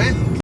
¿eh?